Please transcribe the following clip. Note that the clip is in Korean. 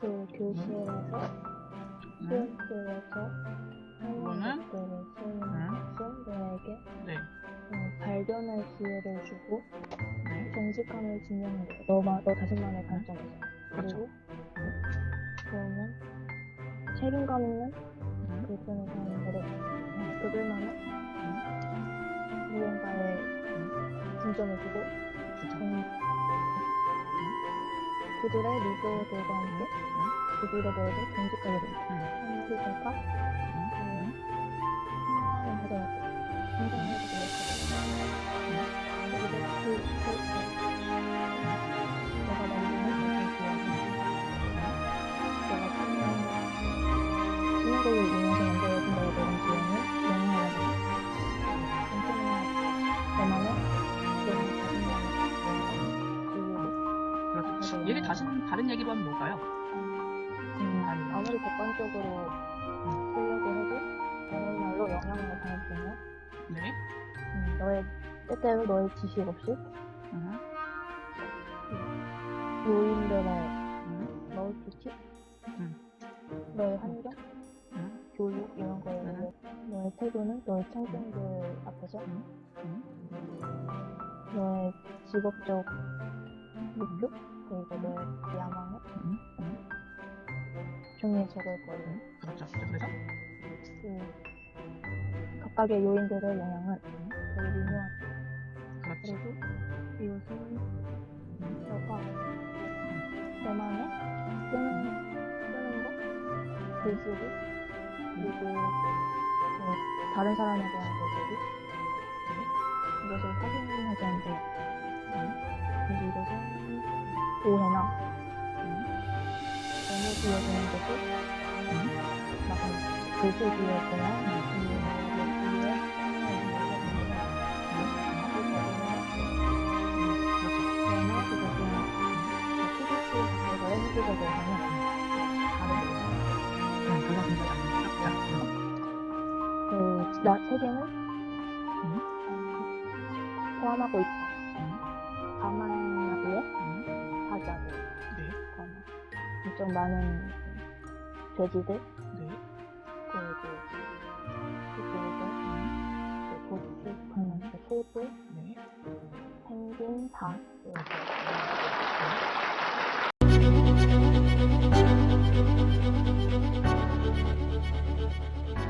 그 교실에서 네. 수업실에서 이거는? 하는 너에게 네. 어, 발견할 기회를 주고 네. 정직함을 증명해 줘. 너만 너 자신만의 관점에서. 그렇죠. 그리고 그러면 책임감 있는 쓰는 사람들은 어, 그들만의 무언가에 중점을 두고 그들의 함께 그들에 대해서 정직하게 됩니다. 음. 그러니까 음. 성장을 하더라도 성장을 해도 되겠다. 그리고 그, 그, 내가 만드는 그 기억이 내가 참여한 신화곡을 이 그렇죠. 이유로 얘기 다시 다른 얘기로 하면 뭘까요? 음, 아무리 객관적으로 쓰려고 해도 다른 말로 영향을 받으면 네. 음, 너의 때때로 너의 지식 없이 음. 요인들의 음. 멀티치 음. 너의 환경 음. 교육 이런 거에 음. 너의 태도는 너의 청중들 앞에서 음. 너의 직업적 목표 그리고 너의 야망을 음. 음. 종이에 적을 거예요. 그 각각의 요인들의 영향은 되게 미묘하죠. 그렇지. 그리고 이것은 너가 너만의 쓰는, 쓰는 거, 글쓰기, 그리고 그 다른 사람에 대한 글쓰기, 이것을 확인하지 않 오해나 너무 막 다르게 음. 그거 굉장히 잘했죠. 자, 그래서 그, 나 세계는 포함하고. 음. 가만 엄청 많은 돼지들, 네. 그리고 그리고 그 고추, 그 소들, 네. 펭귄, 닭. 이렇게